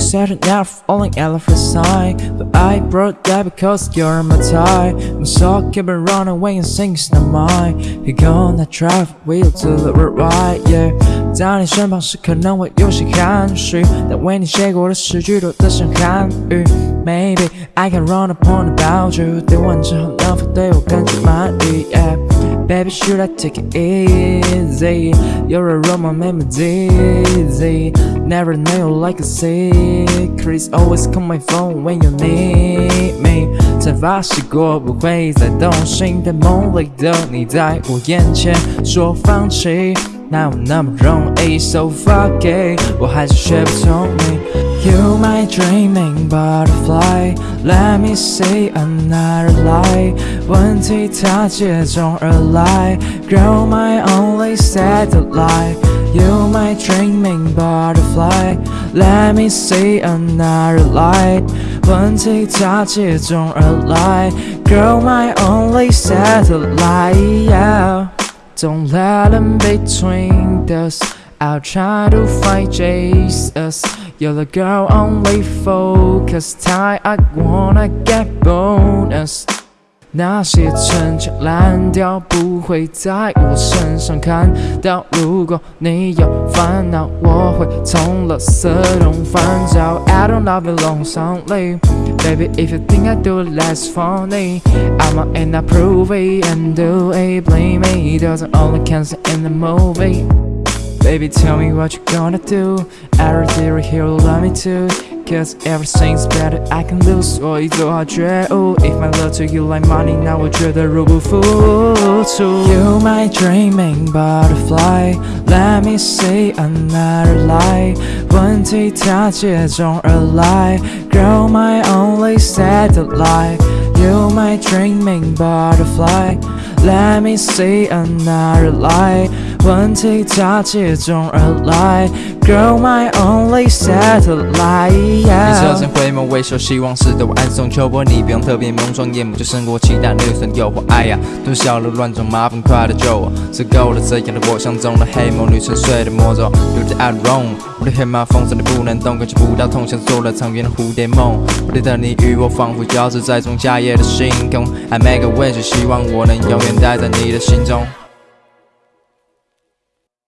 said you're never falling at the first sight But I brought that because you're my type I'm so keep it running away and things not mine You gonna drive wheel to the right, yeah 在你身旁时可能会有些含蓄但为你写过的诗句多的像韩语 Maybe I can run upon about you 对完之后能否对我感觉满意，yeah Baby, should I take it easy? You're a Roman, make me dizzy Never know like a secret Always call my phone when you need me 才发誓过不会再动心在梦里的你在我眼前说放弃哪有那么容易？So fuck it，我还是学不聪明。You my dreaming butterfly, let me see another lie。问题它接踵而来，Girl my only satellite。You my dreaming butterfly, let me see another light。问题它接踵而来，Girl my only satellite。don't let them between us I'll try to find Jesus You're the girl only focus time I wanna get bonus 那些陈腔滥调不会在我身上看到。如果你有烦恼，我会从垃圾桶翻找。I don't love you long lonely, baby. If you think I do it less funny, I'ma end up prove it and do it. Blame me, doesn't only cancel in the movie. Baby, tell me what you gonna do. Every theory here will love me too. Cause everything's better I can lose 所以做好觉悟 If my love to you like money 那我觉得入不敷出 You my dreaming butterfly Let me see another light 问题它接踵而来 Girl my only satellite You my dreaming butterfly Let me see another light 问题它接踵而来 Girl my only satellite 你侧身回眸微笑，希望是对我暗送秋波。你不用特别蒙双眼，目就胜过其他女生诱惑。哎呀，蹲下了乱撞，麻烦快点救我。是够了这样的我，像中了黑梦，女沉睡的魔咒。有点 I wrong，我的黑马风筝你不能动，感觉不到痛，像做了场远的蝴蝶梦。我的你与我仿佛交织在中夏夜的星空。I make a wish，希望我能永远待在你的心中。